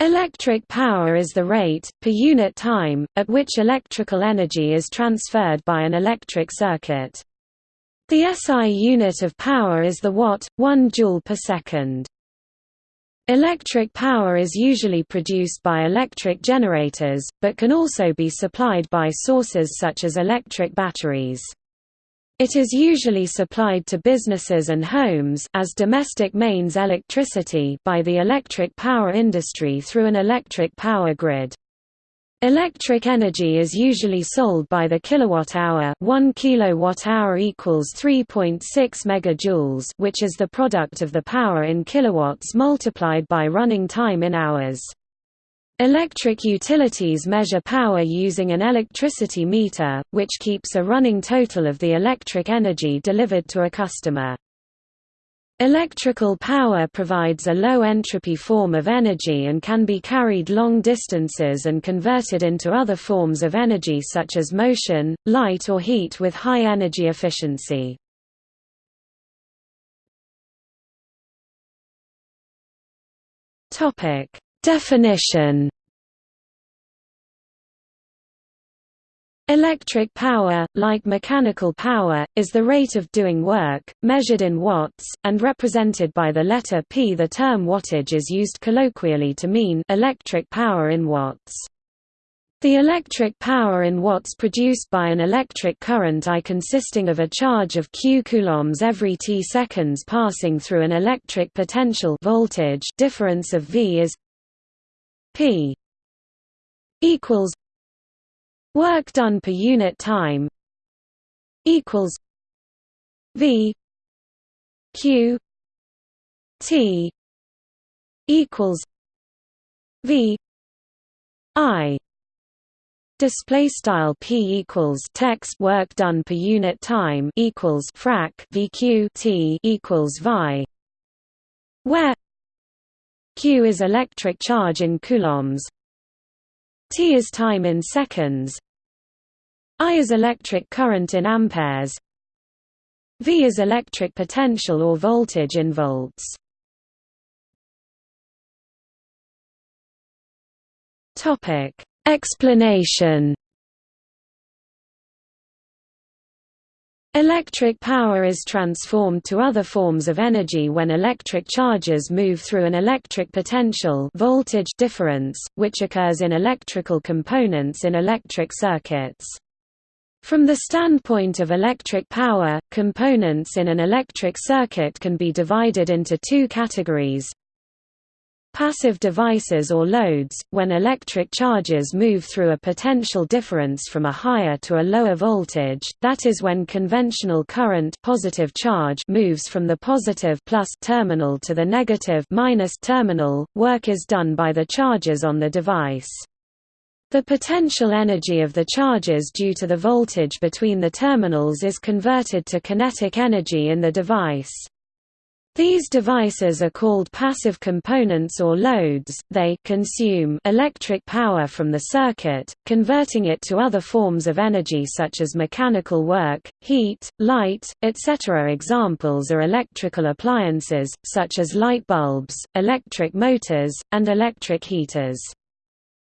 Electric power is the rate, per unit time, at which electrical energy is transferred by an electric circuit. The SI unit of power is the watt, 1 joule per second. Electric power is usually produced by electric generators, but can also be supplied by sources such as electric batteries. It is usually supplied to businesses and homes as domestic mains electricity by the electric power industry through an electric power grid. Electric energy is usually sold by the kilowatt-hour 1 kilowatt-hour equals 3.6 megajoules which is the product of the power in kilowatts multiplied by running time in hours. Electric utilities measure power using an electricity meter, which keeps a running total of the electric energy delivered to a customer. Electrical power provides a low-entropy form of energy and can be carried long distances and converted into other forms of energy such as motion, light or heat with high energy efficiency. Topic: Definition Electric power, like mechanical power, is the rate of doing work, measured in watts, and represented by the letter P. The term wattage is used colloquially to mean electric power in watts. The electric power in watts produced by an electric current I consisting of a charge of q coulombs every t seconds passing through an electric potential voltage difference of V is P equals work done per unit time equals V Q T equals V I. Display style p equals text work done per unit time equals frac vq t equals vi, where q is electric charge in coulombs, t is time in seconds, I is electric current in amperes, V is electric potential or voltage in volts. Explanation Electric power is transformed to other forms of energy when electric charges move through an electric potential voltage difference, which occurs in electrical components in electric circuits. From the standpoint of electric power, components in an electric circuit can be divided into two categories Passive devices or loads, when electric charges move through a potential difference from a higher to a lower voltage, that is when conventional current positive charge moves from the positive plus terminal to the negative minus terminal, work is done by the charges on the device. The potential energy of the charges due to the voltage between the terminals is converted to kinetic energy in the device. These devices are called passive components or loads, they consume electric power from the circuit, converting it to other forms of energy such as mechanical work, heat, light, etc. Examples are electrical appliances, such as light bulbs, electric motors, and electric heaters.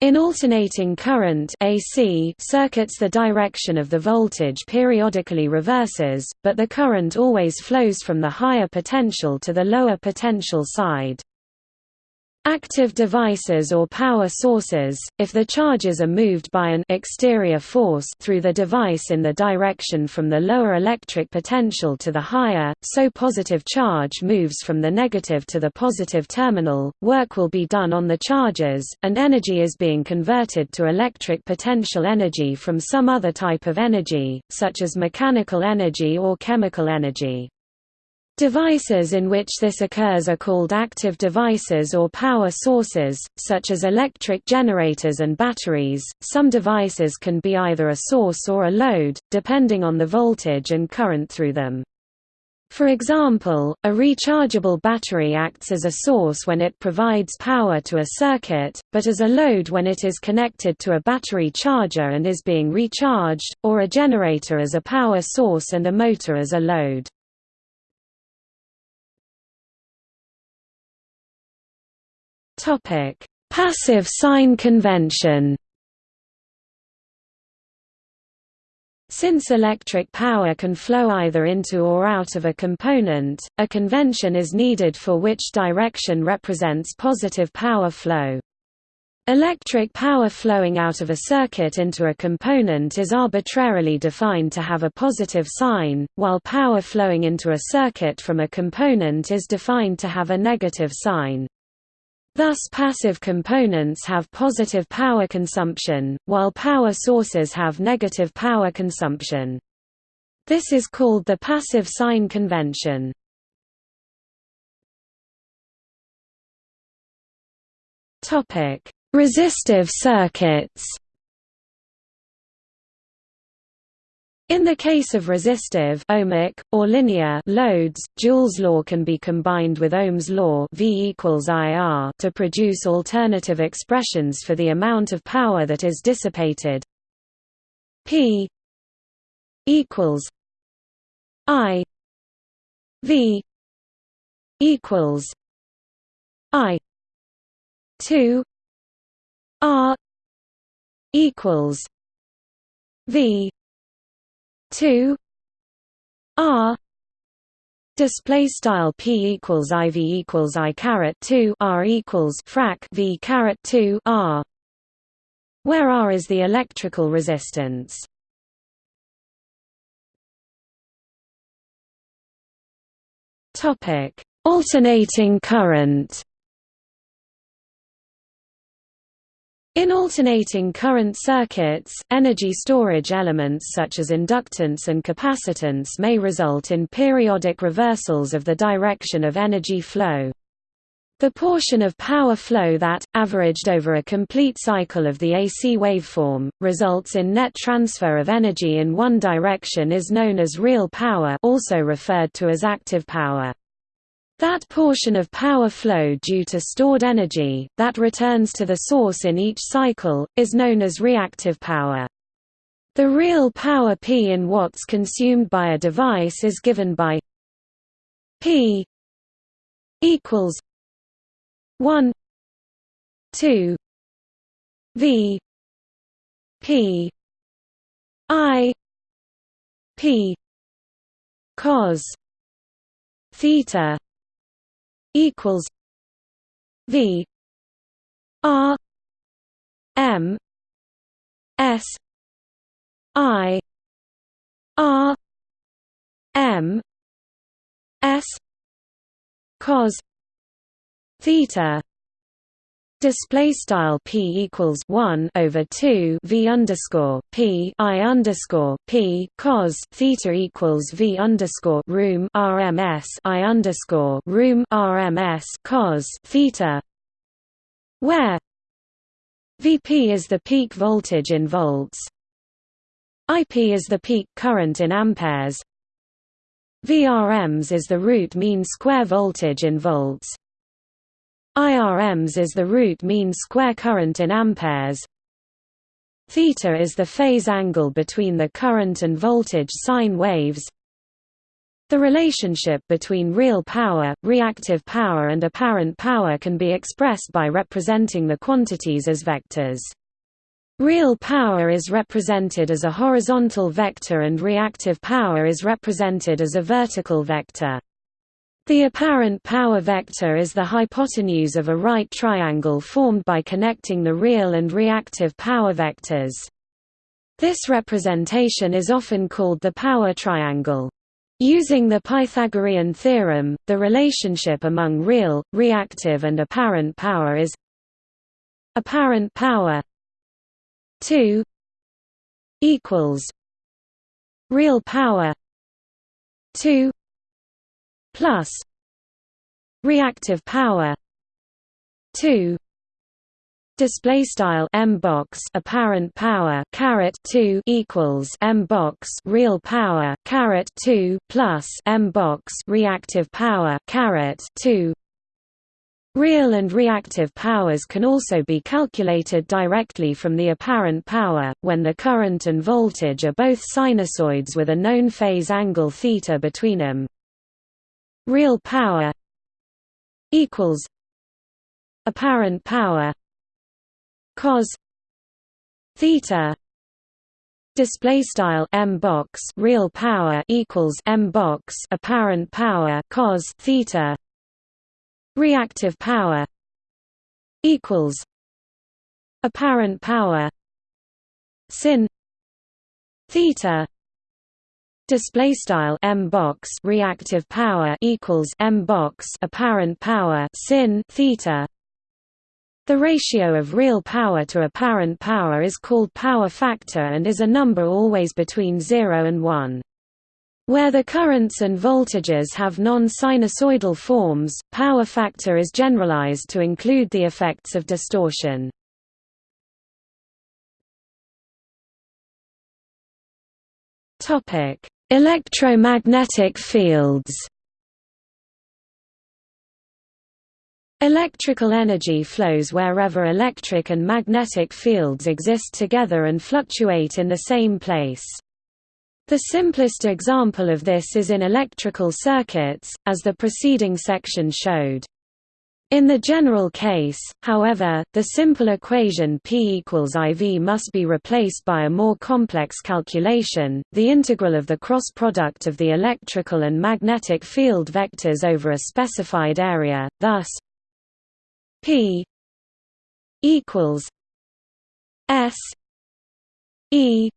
In alternating current AC circuits the direction of the voltage periodically reverses, but the current always flows from the higher potential to the lower potential side. Active devices or power sources, if the charges are moved by an exterior force through the device in the direction from the lower electric potential to the higher, so positive charge moves from the negative to the positive terminal, work will be done on the charges, and energy is being converted to electric potential energy from some other type of energy, such as mechanical energy or chemical energy. Devices in which this occurs are called active devices or power sources, such as electric generators and batteries. Some devices can be either a source or a load, depending on the voltage and current through them. For example, a rechargeable battery acts as a source when it provides power to a circuit, but as a load when it is connected to a battery charger and is being recharged, or a generator as a power source and a motor as a load. Topic: Passive sign convention Since electric power can flow either into or out of a component, a convention is needed for which direction represents positive power flow. Electric power flowing out of a circuit into a component is arbitrarily defined to have a positive sign, while power flowing into a circuit from a component is defined to have a negative sign. Thus passive components have positive power consumption, while power sources have negative power consumption. This is called the passive sign convention. Resistive circuits In the case of resistive ohmic, or linear loads, Joule's law can be combined with Ohm's law v equals IR to produce alternative expressions for the amount of power that is dissipated. P equals I V equals I two R equals V two R Display style p equals iv equals i caret two r equals frac v caret two r, where r is the electrical resistance. Topic: Alternating current. In alternating current circuits, energy storage elements such as inductance and capacitance may result in periodic reversals of the direction of energy flow. The portion of power flow that, averaged over a complete cycle of the AC waveform, results in net transfer of energy in one direction is known as real power also referred to as active power. That portion of power flow due to stored energy, that returns to the source in each cycle, is known as reactive power. The real power P in watts consumed by a device is given by P equals 1 2 V P I P cos theta equals V R M S I R M S cos theta Display style p equals one over two v underscore p i underscore p cos theta equals v underscore room rms i underscore room rms cos theta, where Vp is the peak voltage in volts, Ip is the peak current in amperes, Vrms is the root mean square voltage in volts. IRMs is the root mean square current in amperes. Theta is the phase angle between the current and voltage sine waves. The relationship between real power, reactive power and apparent power can be expressed by representing the quantities as vectors. Real power is represented as a horizontal vector and reactive power is represented as a vertical vector. The apparent power vector is the hypotenuse of a right triangle formed by connecting the real and reactive power vectors. This representation is often called the power triangle. Using the Pythagorean theorem, the relationship among real, reactive and apparent power is apparent power 2 equals real power 2 plus reactive power 2 display style m box apparent power caret 2 equals m box real power caret 2 plus m box reactive power caret 2 Real and reactive powers can also be calculated directly from the apparent power, when the current and voltage are both sinusoids with a known phase angle θ between them real power equals apparent power cos theta display style m box real power equals m box apparent power cos theta reactive power equals apparent power sin theta display style m box reactive power equals m box apparent power sin theta the ratio of real power to apparent power is called power factor and is a number always between 0 and 1. Where the currents and voltages have non-sinusoidal forms, power factor is generalized to include the effects of distortion. Electromagnetic fields Electrical energy flows wherever electric and magnetic fields exist together and fluctuate in the same place. The simplest example of this is in electrical circuits, as the preceding section showed. In the general case, however, the simple equation P equals IV must be replaced by a more complex calculation, the integral of the cross product of the electrical and magnetic field vectors over a specified area, thus P equals S E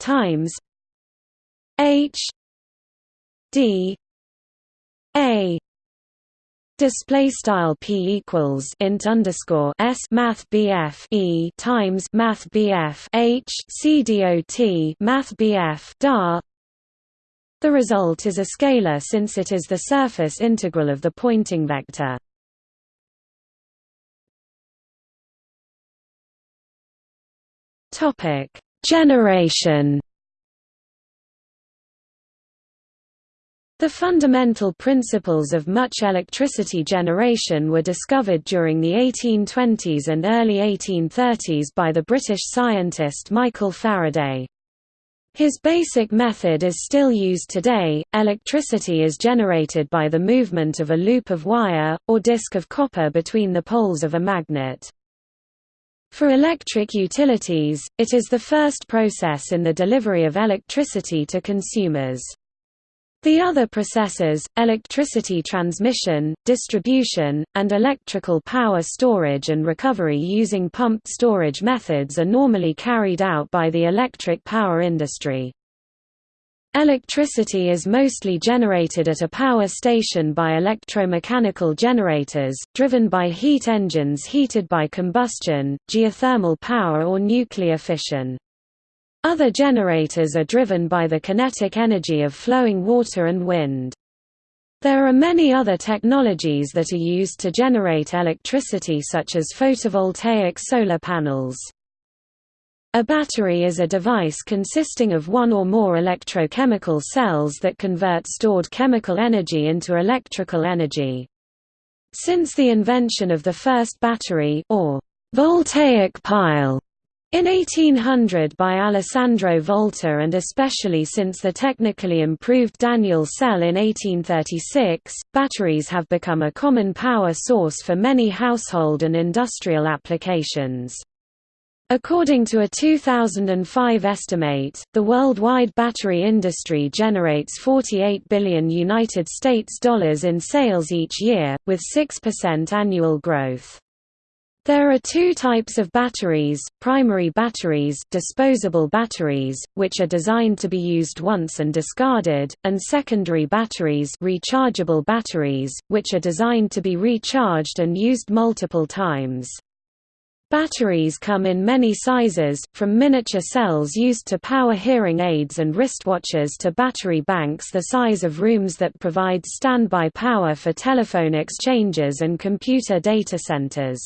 times H D A Display style p equals int underscore s math bf e times math bf h c dot math bf dar. The result is a scalar since it is the surface integral of the Poynting vector. Topic: Generation. The fundamental principles of much electricity generation were discovered during the 1820s and early 1830s by the British scientist Michael Faraday. His basic method is still used today. Electricity is generated by the movement of a loop of wire, or disc of copper between the poles of a magnet. For electric utilities, it is the first process in the delivery of electricity to consumers. The other processes, electricity transmission, distribution, and electrical power storage and recovery using pumped storage methods are normally carried out by the electric power industry. Electricity is mostly generated at a power station by electromechanical generators, driven by heat engines heated by combustion, geothermal power or nuclear fission. Other generators are driven by the kinetic energy of flowing water and wind. There are many other technologies that are used to generate electricity such as photovoltaic solar panels. A battery is a device consisting of one or more electrochemical cells that convert stored chemical energy into electrical energy. Since the invention of the first battery or voltaic pile in 1800 by Alessandro Volta and especially since the technically improved Daniell cell in 1836, batteries have become a common power source for many household and industrial applications. According to a 2005 estimate, the worldwide battery industry generates 48 billion United States dollars in sales each year, with 6% annual growth. There are two types of batteries, primary batteries disposable batteries, which are designed to be used once and discarded, and secondary batteries rechargeable batteries, which are designed to be recharged and used multiple times. Batteries come in many sizes, from miniature cells used to power hearing aids and wristwatches to battery banks the size of rooms that provide standby power for telephone exchanges and computer data centers.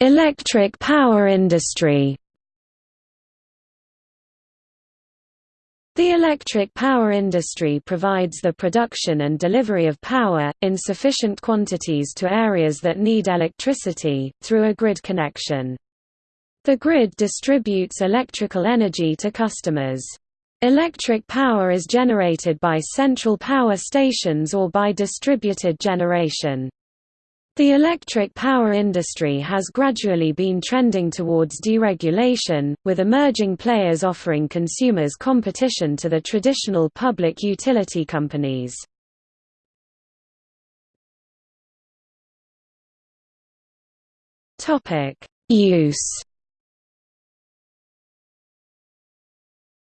Electric power industry The electric power industry provides the production and delivery of power, in sufficient quantities to areas that need electricity, through a grid connection. The grid distributes electrical energy to customers. Electric power is generated by central power stations or by distributed generation. The electric power industry has gradually been trending towards deregulation, with emerging players offering consumers competition to the traditional public utility companies. Use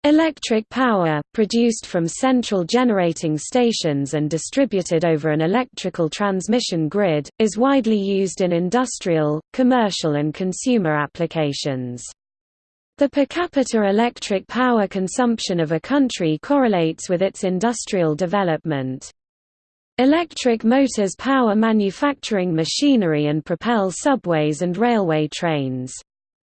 Electric power, produced from central generating stations and distributed over an electrical transmission grid, is widely used in industrial, commercial and consumer applications. The per capita electric power consumption of a country correlates with its industrial development. Electric motors power manufacturing machinery and propel subways and railway trains.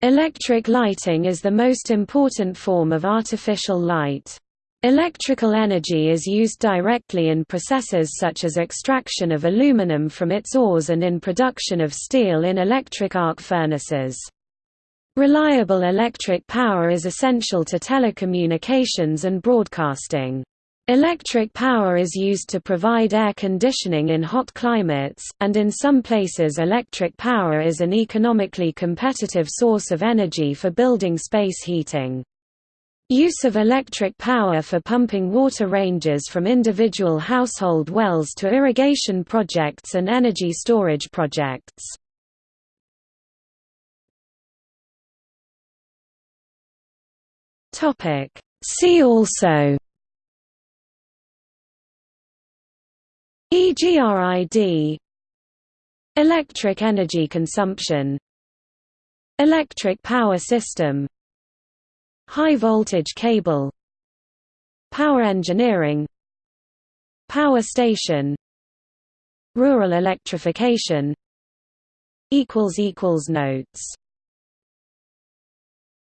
Electric lighting is the most important form of artificial light. Electrical energy is used directly in processes such as extraction of aluminum from its ores and in production of steel in electric arc furnaces. Reliable electric power is essential to telecommunications and broadcasting. Electric power is used to provide air conditioning in hot climates, and in some places electric power is an economically competitive source of energy for building space heating. Use of electric power for pumping water ranges from individual household wells to irrigation projects and energy storage projects. See also EGRID Electric energy consumption Electric power system High voltage cable Power engineering Power station Rural electrification Notes